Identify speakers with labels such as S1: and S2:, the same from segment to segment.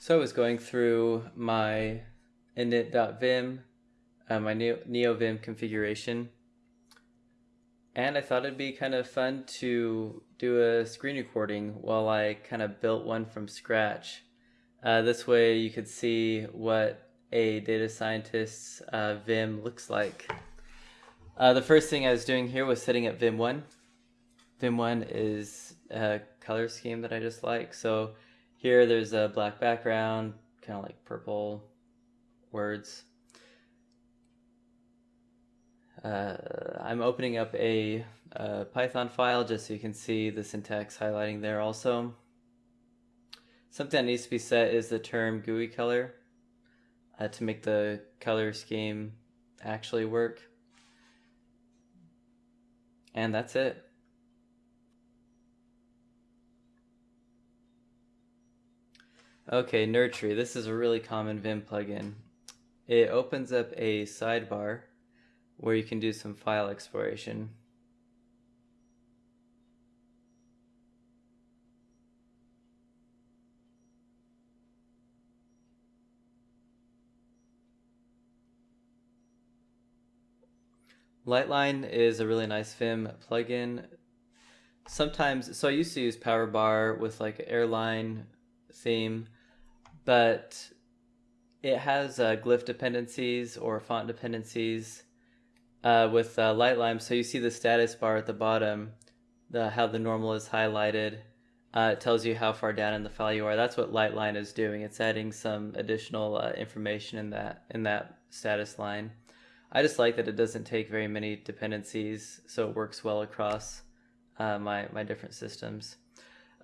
S1: So I was going through my init.vim, uh, my NeoVim configuration, and I thought it'd be kind of fun to do a screen recording while I kind of built one from scratch. Uh, this way you could see what a data scientist's uh, Vim looks like. Uh, the first thing I was doing here was setting up Vim1. Vim1 is a color scheme that I just like. So here there's a black background, kind of like purple words. Uh, I'm opening up a, a, Python file just so you can see the syntax highlighting there also. Something that needs to be set is the term GUI color uh, to make the color scheme actually work. And that's it. Okay, Nerdtree. This is a really common Vim plugin. It opens up a sidebar where you can do some file exploration. Lightline is a really nice Vim plugin. Sometimes, so I used to use Powerbar with like airline theme but it has uh, glyph dependencies or font dependencies uh, with uh, Lightline. So you see the status bar at the bottom, the how the normal is highlighted. Uh, it tells you how far down in the file you are. That's what Lightline is doing. It's adding some additional uh, information in that in that status line. I just like that it doesn't take very many dependencies, so it works well across uh, my my different systems.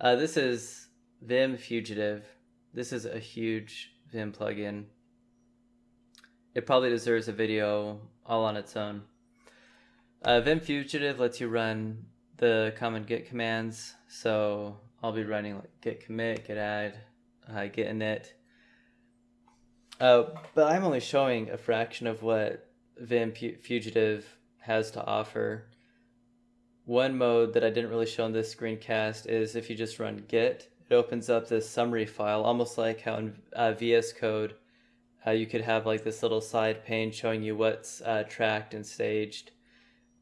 S1: Uh, this is Vim Fugitive. This is a huge Vim plugin. It probably deserves a video all on its own. Uh, Vim Fugitive lets you run the common git commands. So I'll be running like git commit, git add, uh, git init. Uh, but I'm only showing a fraction of what Vim Fugitive has to offer. One mode that I didn't really show in this screencast is if you just run git it opens up this summary file, almost like how in uh, VS Code uh, you could have like this little side pane showing you what's uh, tracked and staged.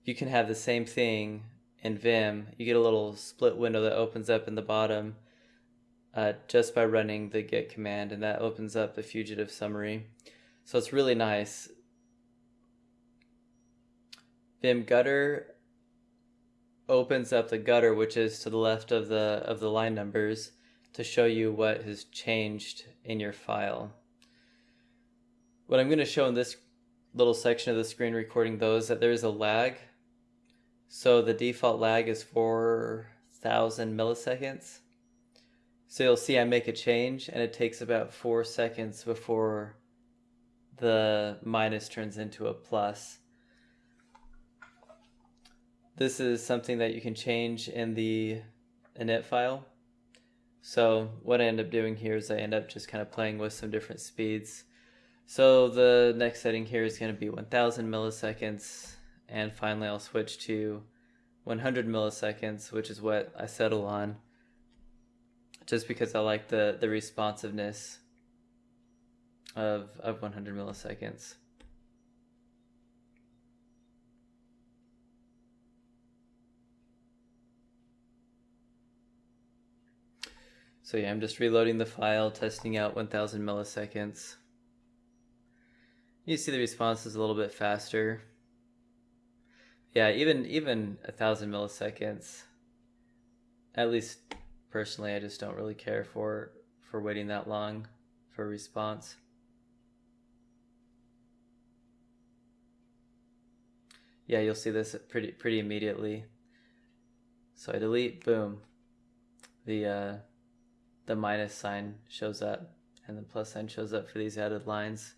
S1: You can have the same thing in Vim. You get a little split window that opens up in the bottom uh, just by running the git command, and that opens up the fugitive summary. So it's really nice. Vim gutter opens up the gutter, which is to the left of the of the line numbers, to show you what has changed in your file. What I'm going to show in this little section of the screen recording though is that there is a lag. So the default lag is 4,000 milliseconds. So you'll see I make a change and it takes about four seconds before the minus turns into a plus. This is something that you can change in the init file. So what I end up doing here is I end up just kind of playing with some different speeds. So the next setting here is going to be 1000 milliseconds and finally I'll switch to 100 milliseconds which is what I settle on just because I like the, the responsiveness of, of 100 milliseconds. So yeah, I'm just reloading the file, testing out 1000 milliseconds. You see the response is a little bit faster. Yeah, even even a thousand milliseconds. At least personally, I just don't really care for for waiting that long for a response. Yeah, you'll see this pretty pretty immediately. So I delete, boom. The uh, the minus sign shows up and the plus sign shows up for these added lines.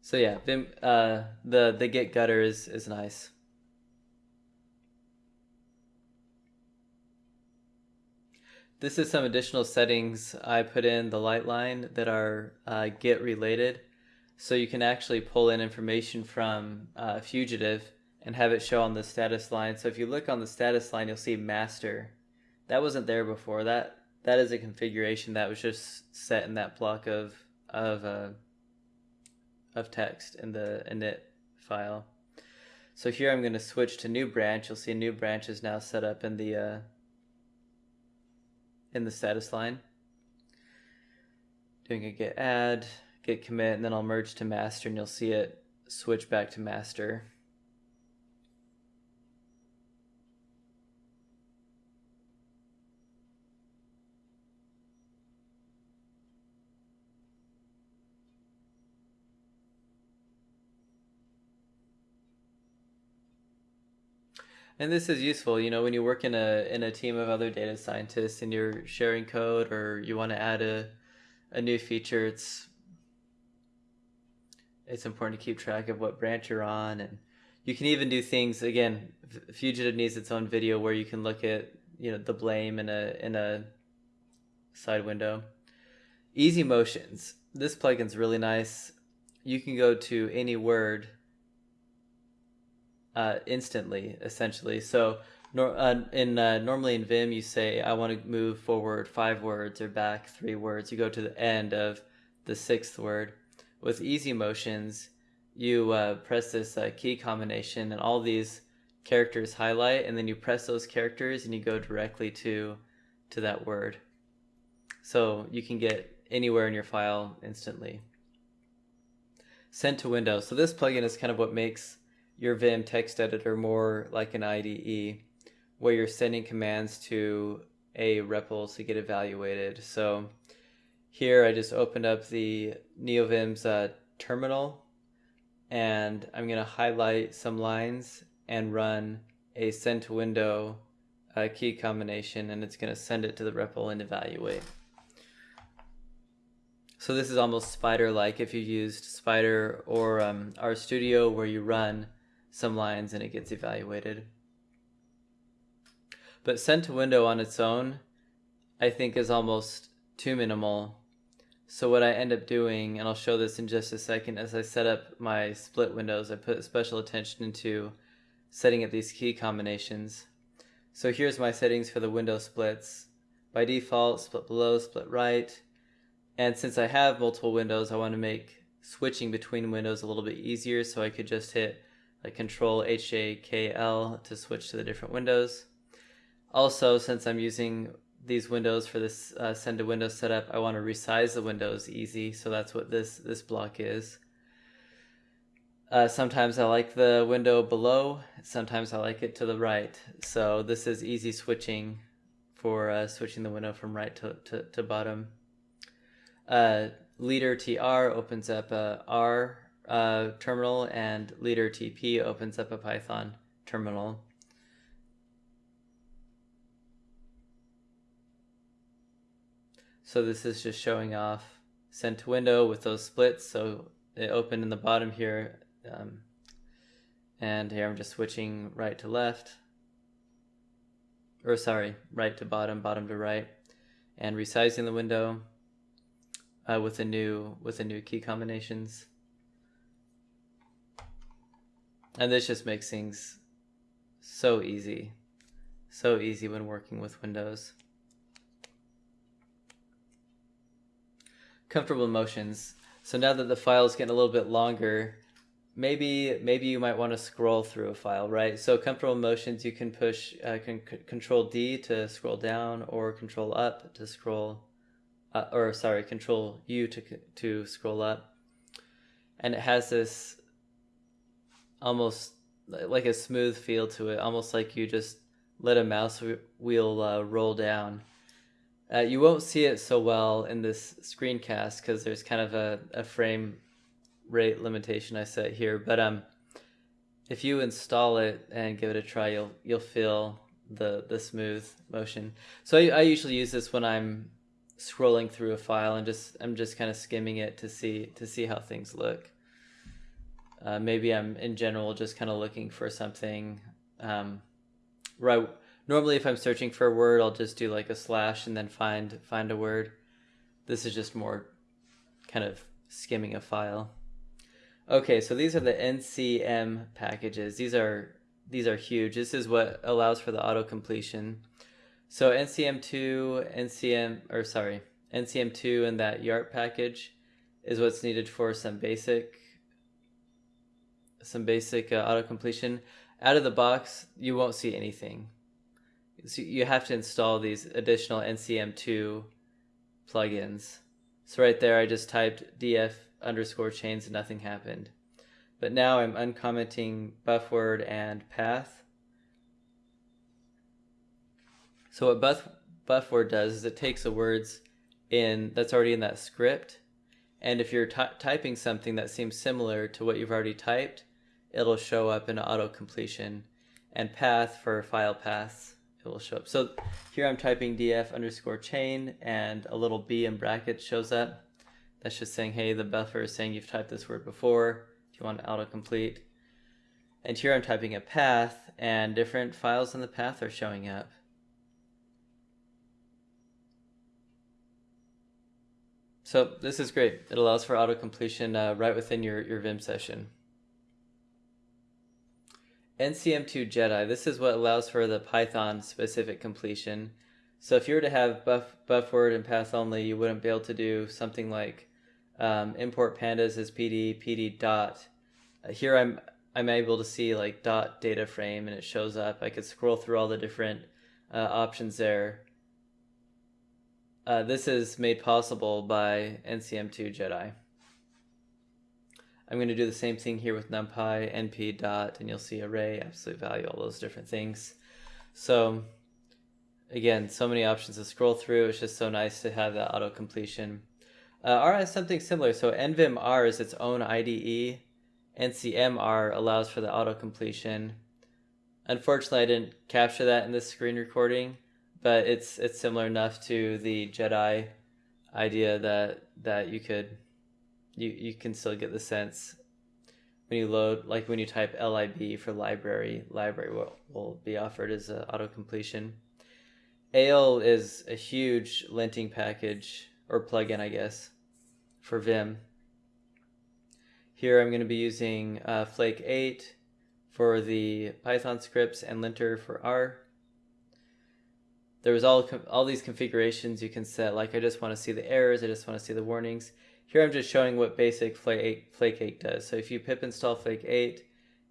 S1: So yeah, Vim, uh, the, the git gutter is, is nice. This is some additional settings I put in the light line that are uh, git related. So you can actually pull in information from uh, Fugitive and have it show on the status line. So if you look on the status line, you'll see master that wasn't there before. That that is a configuration that was just set in that block of of uh, of text in the init file. So here I'm going to switch to new branch. You'll see a new branch is now set up in the uh, in the status line. Doing a git add, git commit, and then I'll merge to master and you'll see it switch back to master. And this is useful, you know, when you work in a in a team of other data scientists and you're sharing code or you want to add a a new feature, it's it's important to keep track of what branch you're on. And you can even do things again fugitive needs its own video where you can look at you know the blame in a in a side window. Easy motions. This plugin's really nice. You can go to any word uh, instantly, essentially. So nor, uh, in uh, normally in Vim, you say I want to move forward five words or back three words. You go to the end of the sixth word. With easy motions, you uh, press this uh, key combination, and all these characters highlight, and then you press those characters, and you go directly to to that word. So you can get anywhere in your file instantly. Send to Windows. So this plugin is kind of what makes your Vim text editor more like an IDE where you're sending commands to a REPL to get evaluated. So here I just opened up the NeoVim's uh, terminal and I'm going to highlight some lines and run a send to window uh, key combination and it's going to send it to the REPL and evaluate. So this is almost Spyder-like if you used Spyder or um, RStudio where you run some lines and it gets evaluated. But send to window on its own, I think is almost too minimal. So what I end up doing, and I'll show this in just a second, as I set up my split windows, I put special attention into setting up these key combinations. So here's my settings for the window splits. By default, split below, split right. And since I have multiple windows, I want to make switching between windows a little bit easier, so I could just hit like control HJKL to switch to the different windows. Also, since I'm using these windows for this uh, send to window setup, I want to resize the windows easy. So that's what this, this block is. Uh, sometimes I like the window below, sometimes I like it to the right. So this is easy switching for uh, switching the window from right to, to, to bottom. Uh, leader TR opens up a R uh, terminal and leader TP opens up a Python terminal. So this is just showing off send to window with those splits. So it opened in the bottom here. Um, and here I'm just switching right to left. Or sorry, right to bottom, bottom to right. And resizing the window uh, with a new with a new key combinations. And this just makes things so easy. So easy when working with Windows. Comfortable motions. So now that the file is getting a little bit longer, maybe maybe you might want to scroll through a file, right? So comfortable motions, you can push uh, can Control D to scroll down, or Control Up to scroll, uh, or sorry, Control U to to scroll up, and it has this almost like a smooth feel to it, almost like you just let a mouse wheel uh, roll down. Uh, you won't see it so well in this screencast because there's kind of a, a frame rate limitation I set here. But um, if you install it and give it a try, you'll you'll feel the the smooth motion. So I, I usually use this when I'm scrolling through a file and just I'm just kind of skimming it to see to see how things look. Uh, maybe I'm in general just kind of looking for something. Um, right. Normally, if I'm searching for a word, I'll just do like a slash and then find find a word. This is just more kind of skimming a file. Okay, so these are the NCM packages. These are these are huge. This is what allows for the auto completion. So NCM2, NCM, or sorry, NCM2 and that YARP package is what's needed for some basic, some basic uh, auto completion. Out of the box, you won't see anything. So you have to install these additional NCM2 plugins. So right there, I just typed df underscore chains and nothing happened. But now I'm uncommenting bufword and path. So what buff, buff word does is it takes the words in that's already in that script. And if you're typing something that seems similar to what you've already typed, it'll show up in auto completion. And path for file paths it will show up. So here I'm typing df underscore chain and a little b in brackets shows up. That's just saying, hey, the buffer is saying you've typed this word before. If you want to autocomplete. And here I'm typing a path and different files in the path are showing up. So this is great. It allows for auto completion uh, right within your, your Vim session. NCM2 Jedi, this is what allows for the Python specific completion. So if you were to have buff, buff word and path only, you wouldn't be able to do something like um, import pandas as PD, PD dot. Uh, here I'm I'm able to see like dot data frame and it shows up. I could scroll through all the different uh, options there. Uh, this is made possible by NCM2 Jedi. I'm going to do the same thing here with numpy, np dot, and you'll see array, absolute value, all those different things. So again, so many options to scroll through. It's just so nice to have that auto completion. Uh, R has something similar. So NVim R is its own IDE. NCMR allows for the auto completion. Unfortunately, I didn't capture that in this screen recording, but it's it's similar enough to the Jedi idea that that you could you, you can still get the sense when you load, like when you type lib for library, library will, will be offered as an auto completion. Ale is a huge linting package or plugin, I guess, for Vim. Here I'm going to be using uh, Flake 8 for the Python scripts and lintr for R. There was all all these configurations you can set, like I just want to see the errors, I just want to see the warnings. Here I'm just showing what basic Flake 8, does. So if you pip install Flake 8,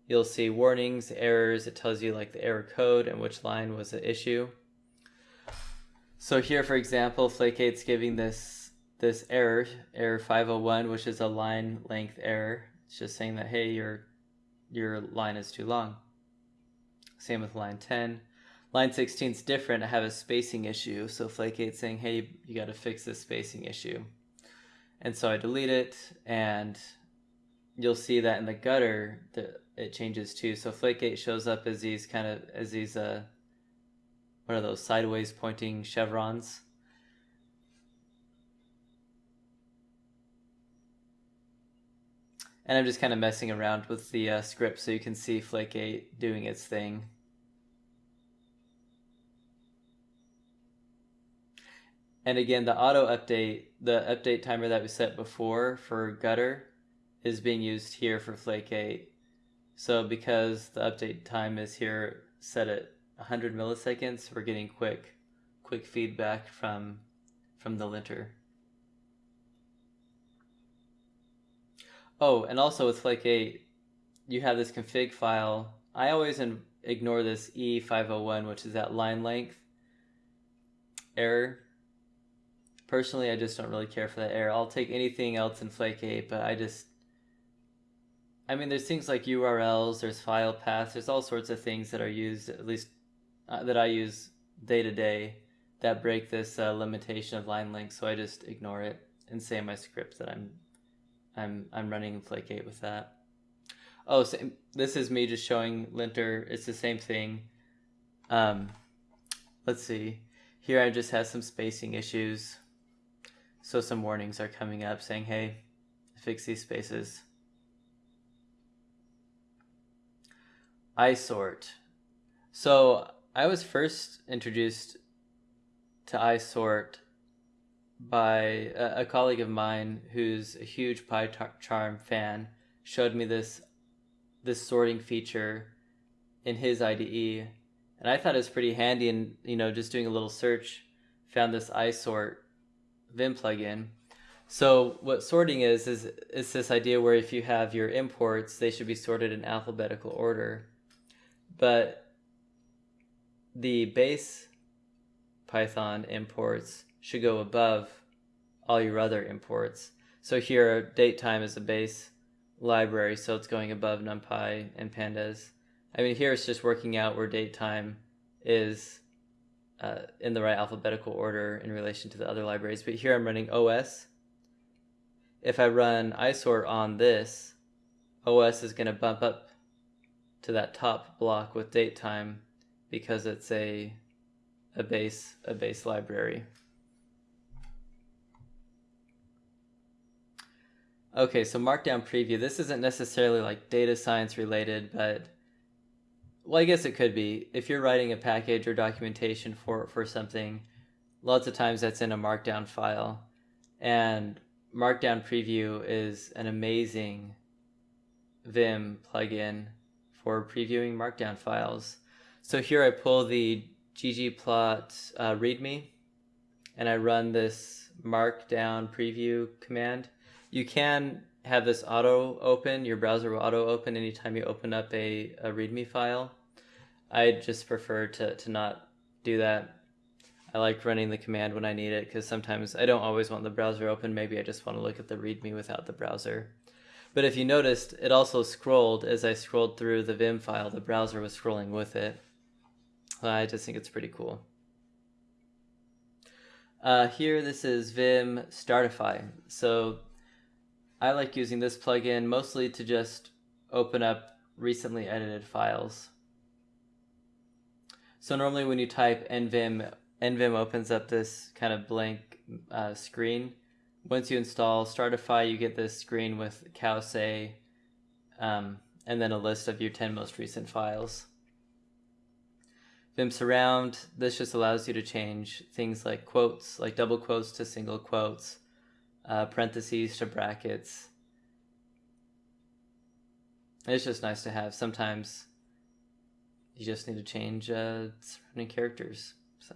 S1: you'll see warnings, errors. It tells you like the error code and which line was the issue. So here, for example, Flake 8's giving this this error, error 501, which is a line length error. It's just saying that, hey, your, your line is too long. Same with line 10. Line 16 is different. I have a spacing issue. So Flake 8 saying, hey, you got to fix this spacing issue. And so I delete it and you'll see that in the gutter that it changes too. So Flake8 shows up as these kind of, as these, uh, what are those sideways pointing chevrons? And I'm just kind of messing around with the uh, script so you can see Flake8 doing its thing. And again, the auto update, the update timer that we set before for gutter is being used here for Flake 8. So because the update time is here set at 100 milliseconds, we're getting quick, quick feedback from, from the linter. Oh, and also with Flake 8, you have this config file. I always ignore this E501, which is that line length error personally, I just don't really care for that error. I'll take anything else in Flake 8, but I just, I mean, there's things like URLs, there's file paths, there's all sorts of things that are used, at least uh, that I use day to day, that break this uh, limitation of line length. So I just ignore it and say in my script that I'm, I'm, I'm running in Flake 8 with that. Oh, so this is me just showing lintr. It's the same thing. Um, let's see. Here I just have some spacing issues. So some warnings are coming up saying, hey, fix these spaces. isort. So I was first introduced to isort by a, a, colleague of mine who's a huge PyCharm fan showed me this this sorting feature in his IDE And I thought it was pretty handy and, you know, just doing a little search, found this iSort Vim plugin. So what sorting is, is, is this idea where if you have your imports, they should be sorted in alphabetical order. But the base Python imports should go above all your other imports. So here, datetime is a base library, so it's going above NumPy and Pandas. I mean, here it's just working out where datetime is uh, in the right alphabetical order in relation to the other libraries. But here I'm running OS. If I run isort on this, OS is going to bump up to that top block with datetime because it's a a base a base library. Okay, so Markdown preview. This isn't necessarily like data science related, but well, I guess it could be. If you're writing a package or documentation for for something, lots of times that's in a Markdown file, and Markdown preview is an amazing Vim plugin for previewing Markdown files. So here I pull the ggplot uh, readme and I run this markdown preview command. You can have this auto open, your browser will auto open anytime you open up a, a readme file. I just prefer to, to not do that. I like running the command when I need it because sometimes I don't always want the browser open. Maybe I just want to look at the readme without the browser. But if you noticed, it also scrolled as I scrolled through the Vim file, the browser was scrolling with it. I just think it's pretty cool. Uh, here, this is Vim Startify. So I like using this plugin mostly to just open up recently edited files. So normally when you type nvim, nvim opens up this kind of blank uh, screen. Once you install Startify, you get this screen with cowsay um, and then a list of your 10 most recent files. Vim Surround, this just allows you to change things like quotes, like double quotes to single quotes, uh, parentheses to brackets. It's just nice to have. Sometimes you just need to change uh, surrounding characters. So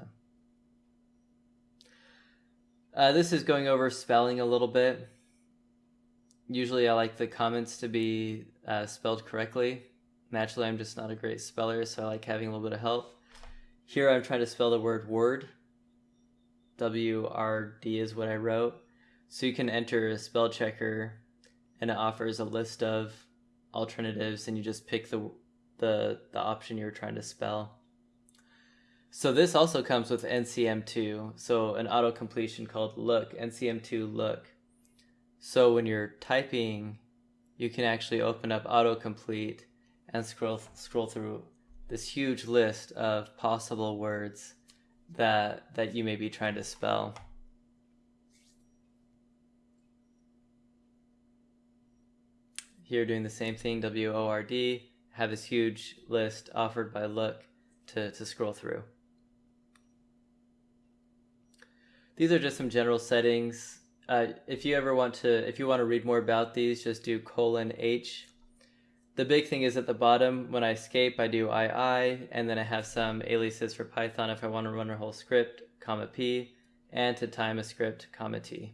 S1: uh, this is going over spelling a little bit. Usually I like the comments to be uh, spelled correctly. Naturally, I'm just not a great speller, so I like having a little bit of help. Here I'm trying to spell the word word. W-R-D is what I wrote. So you can enter a spell checker and it offers a list of alternatives and you just pick the, the, the option you're trying to spell. So this also comes with NCM2, so an auto completion called look, NCM2 look. So when you're typing, you can actually open up autocomplete and scroll scroll through this huge list of possible words that that you may be trying to spell. Here doing the same thing, W-O-R-D, have this huge list offered by Look to, to scroll through. These are just some general settings. Uh, if you ever want to, if you want to read more about these, just do colon H the big thing is at the bottom, when I escape, I do II, and then I have some aliases for Python if I want to run a whole script, comma P, and to time a script, comma T.